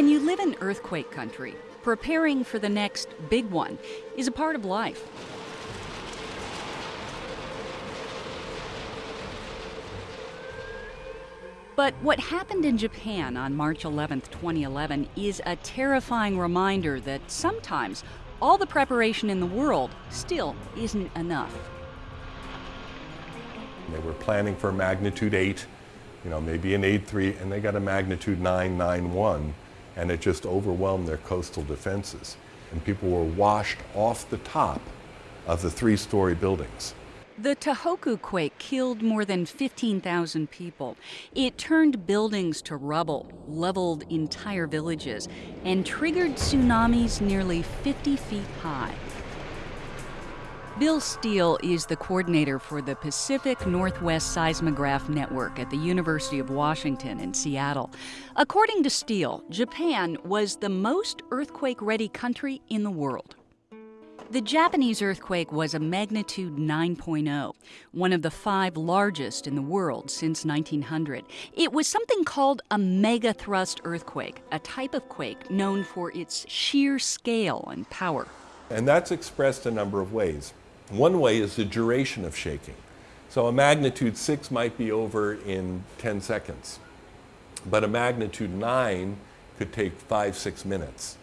When you live in earthquake country, preparing for the next big one is a part of life. But what happened in Japan on March 11, 2011, is a terrifying reminder that sometimes all the preparation in the world still isn't enough. They were planning for a magnitude 8, you know, maybe an 8.3, and they got a magnitude 9.91, and it just overwhelmed their coastal defenses. And people were washed off the top of the three-story buildings. The Tohoku quake killed more than 15,000 people. It turned buildings to rubble, leveled entire villages, and triggered tsunamis nearly 50 feet high. Bill Steele is the coordinator for the Pacific Northwest Seismograph Network at the University of Washington in Seattle. According to Steele, Japan was the most earthquake ready country in the world. The Japanese earthquake was a magnitude 9.0, one of the five largest in the world since 1900. It was something called a megathrust earthquake, a type of quake known for its sheer scale and power. And that's expressed a number of ways. One way is the duration of shaking. So a magnitude 6 might be over in 10 seconds, but a magnitude 9 could take 5, 6 minutes.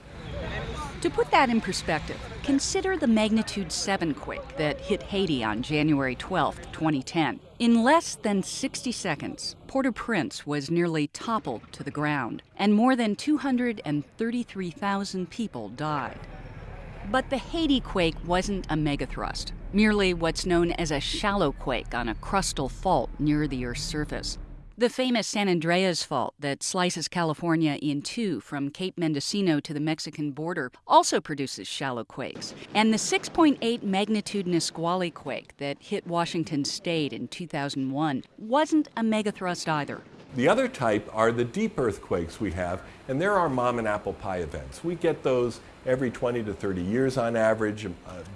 To put that in perspective, consider the magnitude 7 quake that hit Haiti on January 12, 2010. In less than 60 seconds, Port-au-Prince was nearly toppled to the ground, and more than 233,000 people died. But the Haiti quake wasn't a megathrust, merely what's known as a shallow quake on a crustal fault near the Earth's surface. The famous San Andreas Fault that slices California in two from Cape Mendocino to the Mexican border also produces shallow quakes. And the 6.8 magnitude Nisqually quake that hit Washington state in 2001 wasn't a megathrust either. The other type are the deep earthquakes we have, and there are mom and apple pie events. We get those every 20 to 30 years on average, uh,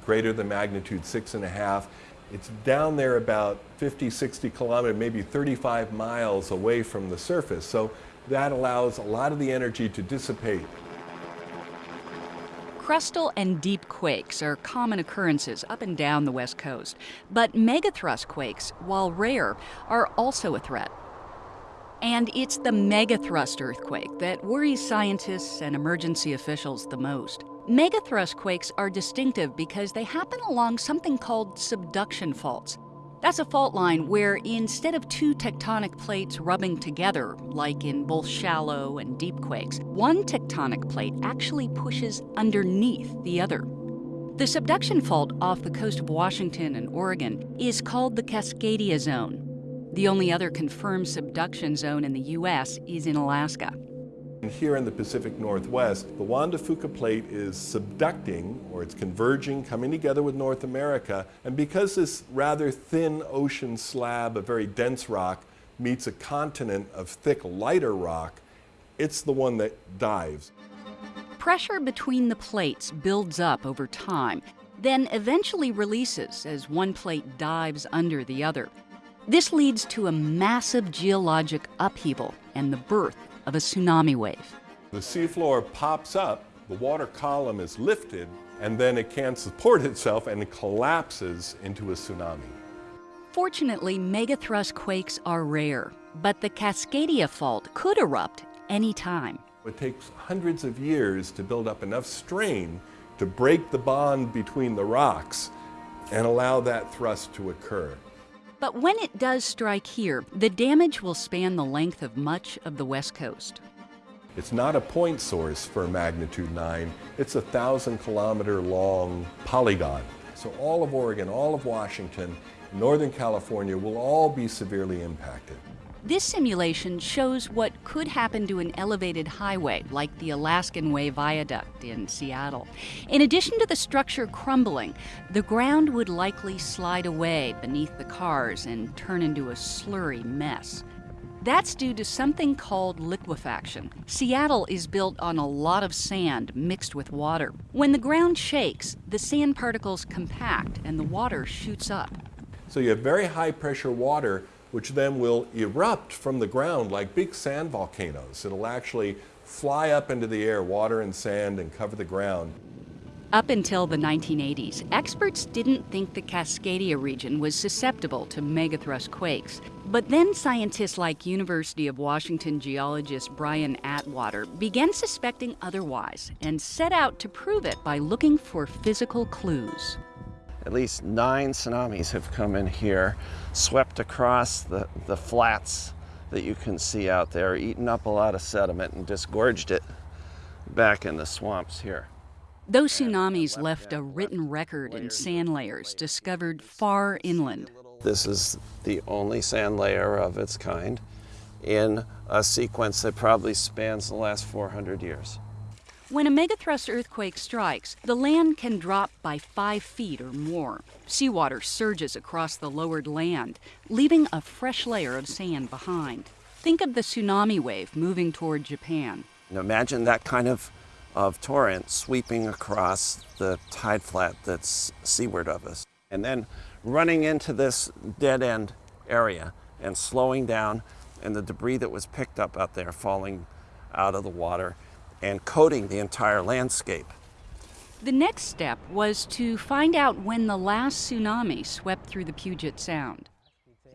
greater than magnitude six and a half. It's down there about 50, 60 kilometers, maybe 35 miles away from the surface. So that allows a lot of the energy to dissipate. Crustal and deep quakes are common occurrences up and down the West Coast. But megathrust quakes, while rare, are also a threat. And it's the megathrust earthquake that worries scientists and emergency officials the most. Megathrust quakes are distinctive because they happen along something called subduction faults. That's a fault line where instead of two tectonic plates rubbing together, like in both shallow and deep quakes, one tectonic plate actually pushes underneath the other. The subduction fault off the coast of Washington and Oregon is called the Cascadia Zone. The only other confirmed subduction zone in the U.S. is in Alaska. Here in the Pacific Northwest, the Juan de Fuca plate is subducting, or it's converging, coming together with North America, and because this rather thin ocean slab of very dense rock meets a continent of thick, lighter rock, it's the one that dives. Pressure between the plates builds up over time, then eventually releases as one plate dives under the other. This leads to a massive geologic upheaval and the birth of a tsunami wave. The seafloor pops up, the water column is lifted, and then it can't support itself and it collapses into a tsunami. Fortunately, megathrust quakes are rare, but the Cascadia Fault could erupt any time. It takes hundreds of years to build up enough strain to break the bond between the rocks and allow that thrust to occur. But when it does strike here, the damage will span the length of much of the West Coast. It's not a point source for magnitude 9, it's a thousand kilometer long polygon. So all of Oregon, all of Washington, Northern California will all be severely impacted. This simulation shows what could happen to an elevated highway like the Alaskan Way Viaduct in Seattle. In addition to the structure crumbling, the ground would likely slide away beneath the cars and turn into a slurry mess. That's due to something called liquefaction. Seattle is built on a lot of sand mixed with water. When the ground shakes, the sand particles compact and the water shoots up. So you have very high pressure water which then will erupt from the ground like big sand volcanoes. It'll actually fly up into the air, water and sand, and cover the ground. Up until the 1980s, experts didn't think the Cascadia region was susceptible to megathrust quakes. But then scientists like University of Washington geologist Brian Atwater began suspecting otherwise and set out to prove it by looking for physical clues. At least nine tsunamis have come in here, swept across the, the flats that you can see out there, eaten up a lot of sediment and disgorged it back in the swamps here. Those tsunamis left a written record in sand layers discovered far inland. This is the only sand layer of its kind in a sequence that probably spans the last 400 years. When a megathrust earthquake strikes, the land can drop by five feet or more. Seawater surges across the lowered land, leaving a fresh layer of sand behind. Think of the tsunami wave moving toward Japan. Imagine that kind of of torrent sweeping across the tide flat that's seaward of us. And then running into this dead end area and slowing down and the debris that was picked up out there falling out of the water and coating the entire landscape. The next step was to find out when the last tsunami swept through the Puget Sound.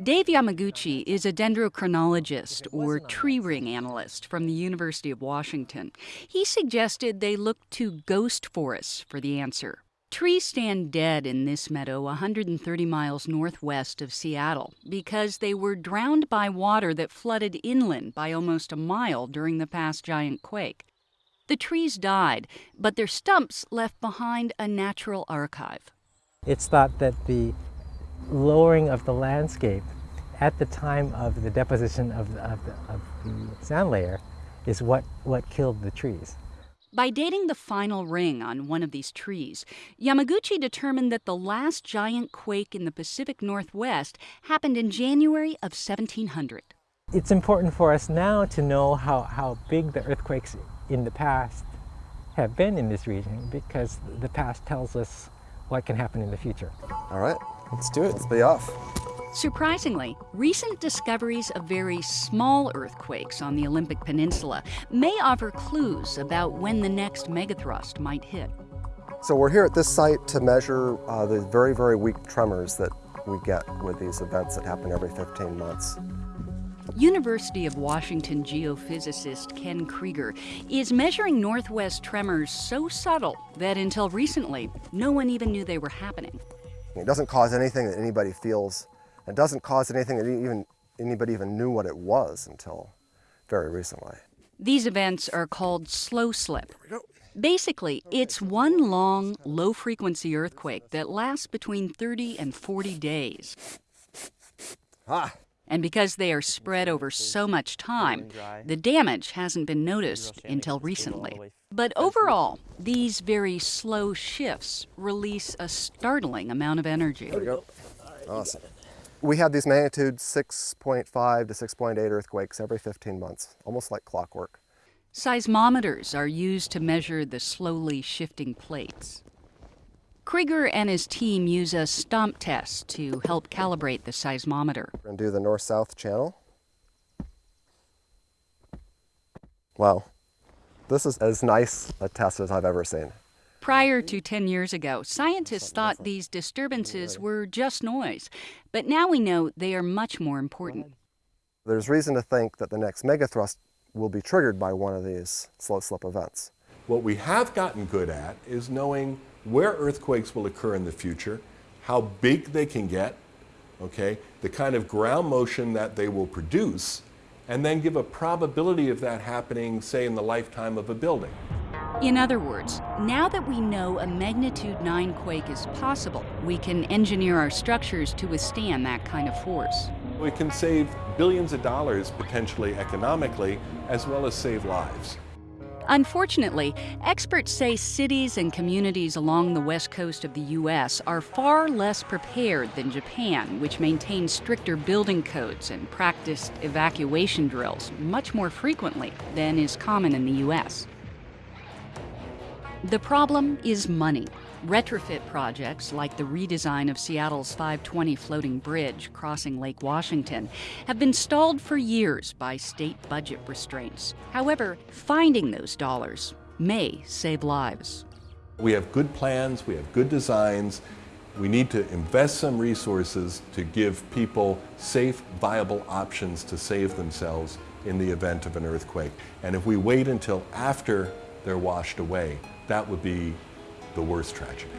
Dave Yamaguchi is a dendrochronologist or tree ring analyst from the University of Washington. He suggested they look to ghost forests for the answer. Trees stand dead in this meadow 130 miles northwest of Seattle because they were drowned by water that flooded inland by almost a mile during the past giant quake. The trees died, but their stumps left behind a natural archive. It's thought that the lowering of the landscape at the time of the deposition of the, of the, of the sand layer is what, what killed the trees. By dating the final ring on one of these trees, Yamaguchi determined that the last giant quake in the Pacific Northwest happened in January of 1700. It's important for us now to know how, how big the earthquakes in the past have been in this region because the past tells us what can happen in the future. All right. Let's do it. Let's be off. Surprisingly, recent discoveries of very small earthquakes on the Olympic Peninsula may offer clues about when the next megathrust might hit. So we're here at this site to measure uh, the very, very weak tremors that we get with these events that happen every 15 months. University of Washington geophysicist Ken Creager is measuring northwest tremors so subtle that until recently, no one even knew they were happening. It doesn't cause anything that anybody feels. It doesn't cause anything that even anybody even knew what it was until very recently. These events are called slow slip. Basically, it's one long, low frequency earthquake that lasts between 30 and 40 days. Ah. And because they are spread over so much time, the damage hasn't been noticed until recently. But overall, these very slow shifts release a startling amount of energy. There we go. Awesome. We have these magnitude 6.5 to 6.8 earthquakes every 15 months, almost like clockwork. Seismometers are used to measure the slowly shifting plates. Creager and his team use a stomp test to help calibrate the seismometer. We're going to do the north-south channel. Wow. This is as nice a test as I've ever seen. Prior to 10 years ago, scientists thought these disturbances were just noise, but now we know they are much more important. There's reason to think that the next megathrust will be triggered by one of these slow slip events. What we have gotten good at is knowing where earthquakes will occur in the future, how big they can get, okay, the kind of ground motion that they will produce, and then give a probability of that happening, say, in the lifetime of a building. In other words, now that we know a magnitude 9 quake is possible, we can engineer our structures to withstand that kind of force. We can save billions of dollars potentially economically, as well as save lives. Unfortunately, experts say cities and communities along the west coast of the U.S. are far less prepared than Japan, which maintains stricter building codes and practiced evacuation drills much more frequently than is common in the U.S. The problem is money. Retrofit projects like the redesign of Seattle's 520 floating bridge crossing Lake Washington have been stalled for years by state budget restraints. However, finding those dollars may save lives. We have good plans, we have good designs. We need to invest some resources to give people safe, viable options to save themselves in the event of an earthquake. And if we wait until after they're washed away, that would be the worst tragedy.